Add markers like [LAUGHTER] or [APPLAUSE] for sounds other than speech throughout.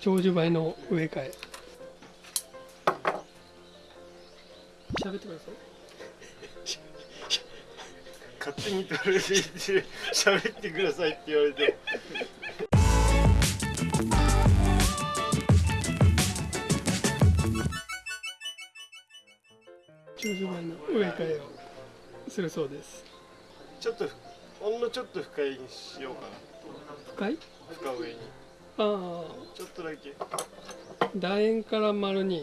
長寿梅の植え替え。喋ってください。勝手にトレーで喋ってくださいって言われて。長寿梅の植え替えをするそうです。ちょっとほんのちょっと深いにしようか深い？な深上にあちょっとだけ。あ楕円から丸に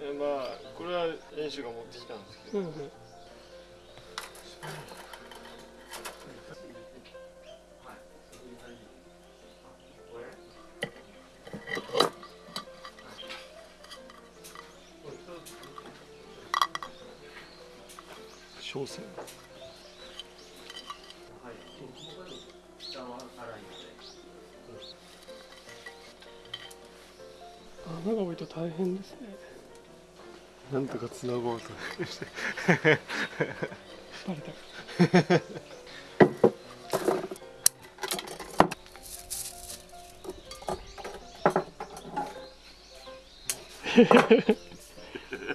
えまあこれは練習が持ってきたんですけど。うんうん。小線穴が多いと大変ですねなんとかつなごうとしてバレた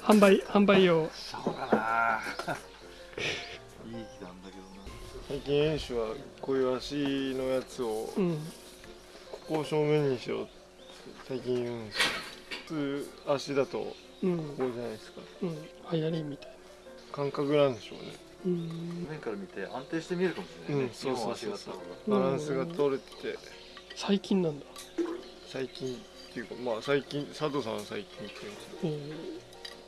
販売販売用そうかないい日なんだけどな最近演習はこういう足のやつをうんここを正面にしようって最近言うんですよ普通足だとこうん。こじゃないですか。うん。流行りみたい感覚なんでしょうね。なうん。面から見て安定して見えるかもしれないね、うんそうそうそうそう。バランスが取れてて。最近なんだ。最近っていうかまあ最近佐藤さんは最近って言うんですけどうん。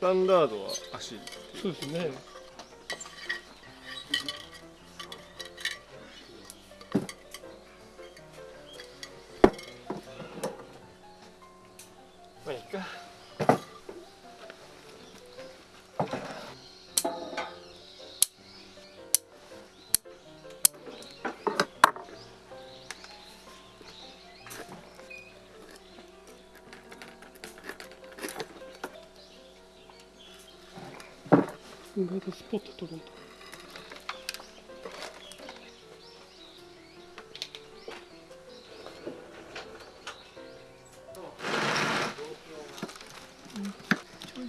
スタンダードは足そうですね意外とスポット取るんだ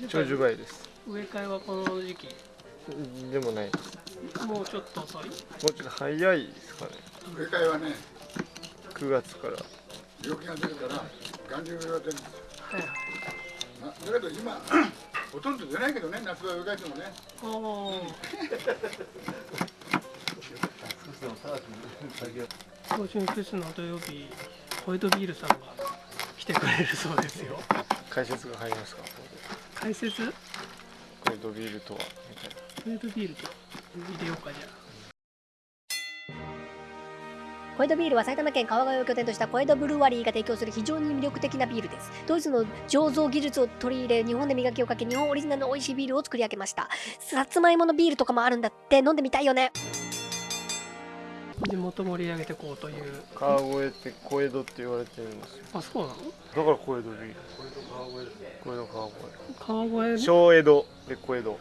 長寿梅です。植え替えはこの時期？でもないです。もうちょっと遅い？もうちょっと早いですかね。植え替えはね、9月から。病気が出るから、眼流が出るんですよ。はいなだけど今、ほとんど出ないけどね、夏場植え替えてもね。あー。今週のフェスの土曜日ホワイトビールさんが来てくれるそうですよ。解説が入りますか？解説？ホこれドビールとはみたいな。ワイトビールと入れようかじゃ小江戸ビールは埼玉県川越を拠点とした小江戸ブルワリーが提供する非常に魅力的なビールです。ドイツの醸造技術を取り入れ、日本で磨きをかけ、日本オリジナルの美味しいビールを作り上げました。さつまいものビールとかもあるんだって、飲んでみたいよね。あ地元盛り上げていこうという。川越って小江戸って言われてるんですよ。あそうなの？だから小江戸ビール小江戸川川越？越小江戸。で小江戸、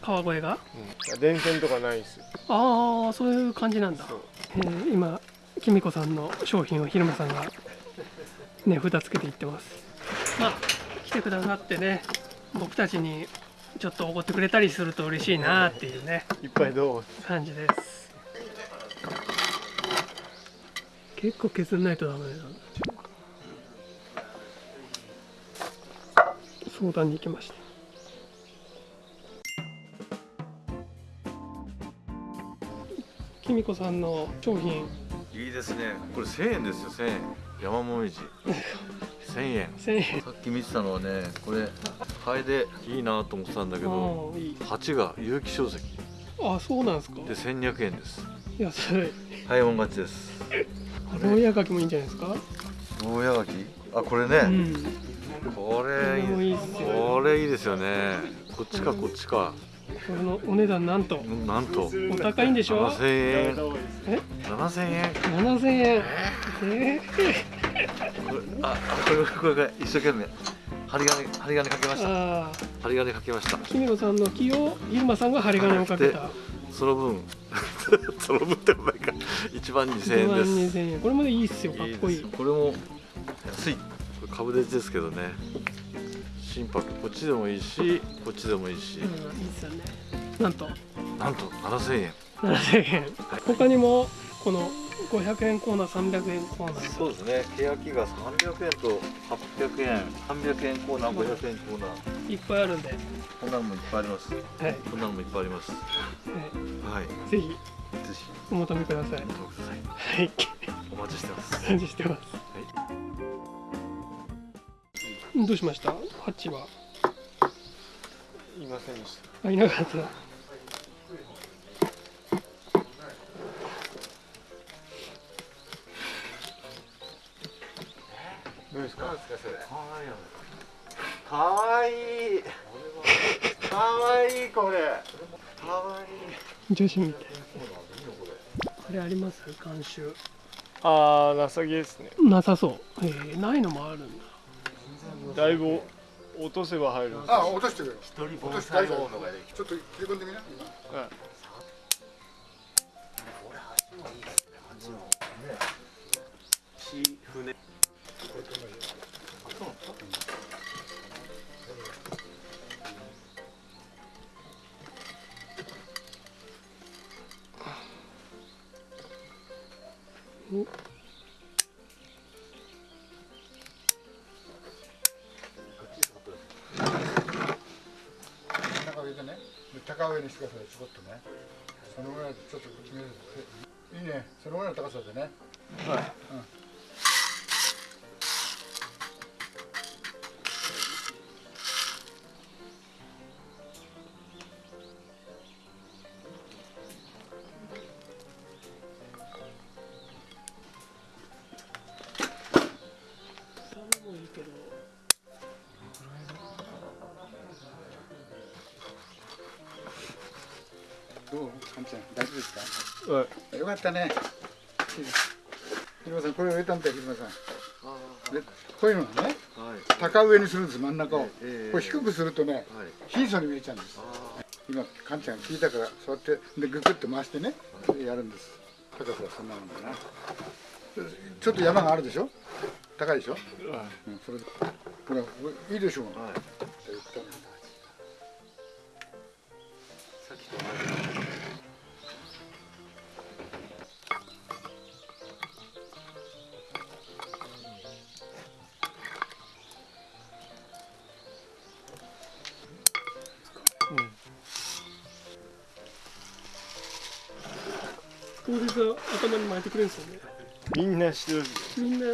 川越が？うん、電線とかないですよ。ああそういう感じなんだ。えー今きみこさんの商品を昼間さんが値札つけていってます。まあ来てくださってね僕たちにちょっとおごってくれたりすると嬉しいなっていうねいっぱいどう感じです。結構削んないとダメだ相談に行きましたきみこさんの商品いいですね。これ1000円ですよ1000円。山もみじ。1000円。1000円。さっき見てたのはねこれハエでいいなと思ってたんだけどああいい。鉢が有機硝石あそうなんですか。で1200円です。安い。早いもん勝ちです。牢屋柿もいいんじゃないですか？牢屋柿？あこれうね、ん。これいいこれいいですよねこっちかこっちか。これのお値段なんと。うんなんと。お高いんでしょ？7000円。え？7000円。7000円。え？これああこれこれこれ一生懸命。針金針金かけまー、した。針金かけました。きみこさんの木を入間さんが針金をかけた。その分 [LAUGHS] その分ってもないか。1万2000 1万円です。2000円。これまでいいっすよかっこいい。これも安い。株でですけどね心拍こっちでもいいしこっちでもいいし。うん、いいですよね。なんと。なんと7000円7000円他にもこの500円コーナー300円コーナー。そうですね。欅が300円と800円300円コーナー500円コーナー。いっぱいあるんで、はいこんなのもいっぱいあります。はい、こんなのもいっぱいあります。はい。ぜひぜひ。お求めください。お求めください。はい。お待ちしてます。感じしてます、どうしました？ハッチは。いませんでした。あいなかった。どうですか？かわいい。かわいいこれ。かわいい。女子みたい。これあります？監修。ああなさげですね。なさそう。えー、ないのもあるんだだいぶ落とせば入るんです。あ落としてくれ一人落と盆して大ちょっと切り込んでみな今はい船真ん高上にしてくださいちょこっとねそのぐらいでちょっとるいいね。そのぐらいの高さでね。はい。そですか？はい。よかったね。ひろまさんこれ植えたんだよひろまさん。でこういうのはねはい。高上にするんです真ん中を。ええこれ低くするとねはい。貧相に見えちゃうんです。今かんちゃん聞いたからそうやってでググって回してねやるんです。高さはそんなもんだな。ちょっと山があるでしょ？高いでしょ、はい。うん、それで。ほらいいでしょう、はい。さっきと同じ当日は頭に巻いてくれるんですよね。みんなしてるみんな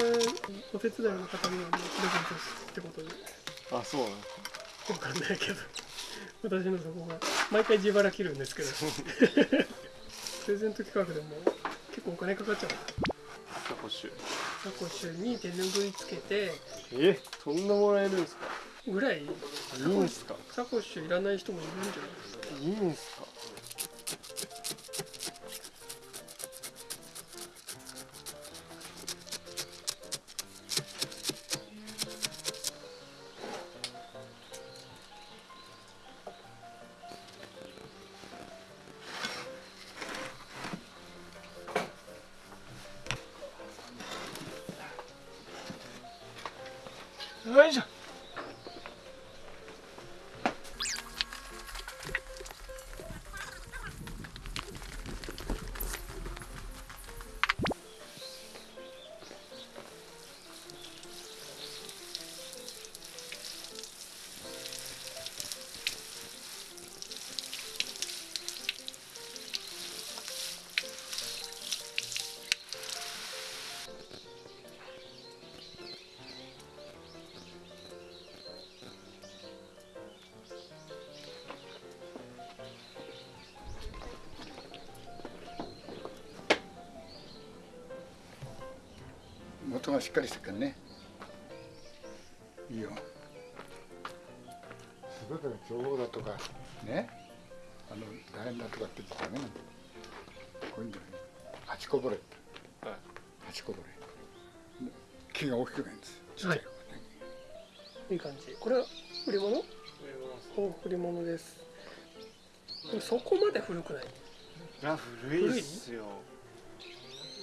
お手伝いの方にはプレゼントってことであそうなんわかんないけど。私のそこが毎回自腹切るんですけど。プレゼント企画でも結構お金かかっちゃうサコッシュサコッシュに手拭いつけて。えそんなもらえるんですか？ぐらい。いいんすか？サコッシュいらない人もいるんじゃないですか？いいんすか？よ元がしっかりしてるからね。いいよ。全ての情報だとか。ね。あの大変だとかって言っちゃダメなんだこういうんじゃない八こぼれ。ってはい。八こぼれ。木が大きくないんです。ちっちゃい方がね。いい感じ。これは売り物？お売り物です。でもそこまで古くない？いや古いっすよ。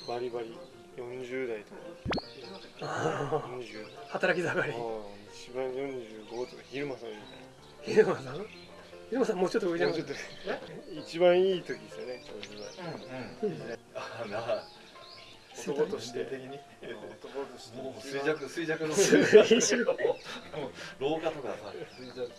バリバリ40代とか。あ40あ働き盛り。一番45とか昼間さんみ秀間さん？秀間さん？もうちょっと上じゃなたいないもうちょっと一番いい時ですよねあな男として。的に男として。もう衰弱衰弱の。[LAUGHS] 一緒もう老化とかさ衰弱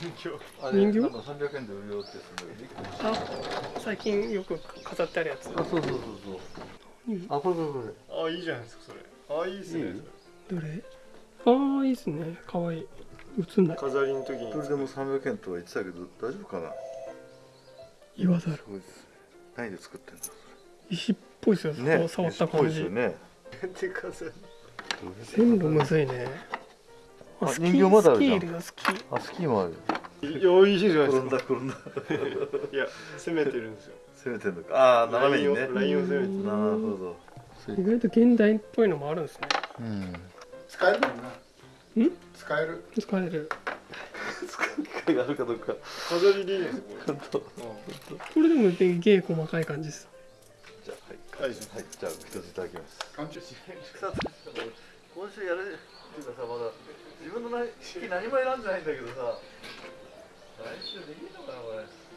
人形。あ人形？なんか300円で売るよってすごい。ねあ最近よく飾ってあるやつ。あそうそうそうそう。あこれこれこれ。ああいいじゃないですかそれ。ああいいっすね。いいどれ？ああいいっすね。かわいい。映んない。飾りの時に。それでも300円とは言ってたけど大丈夫かな？言わざる。何で作ってんだ石っぽいっすよ、ね触った石っぽい感じ、ですよね。で飾り全部むずいねあ人形まだあるじゃん。スキーいるよスキー。あスキーもあるいやいいじゃないです転んかだ転んだ。[LAUGHS] いや攻めてるんですよ。攻めてんのか。ああ斜めにね。ラインをラインを攻めてなるほど。意外と現代っぽいのもあるんですね。うん。使える。もんなん使える。使える使う機会があるかどうか。飾りでいいんですよ。これ本当これでも芸細かい感じです。じゃあはい。はい、はい、じゃあ一ついただきます。今週やるっていうかさまだ自分のな式何も選んでないんだけどさ。来週できるのかなこれ。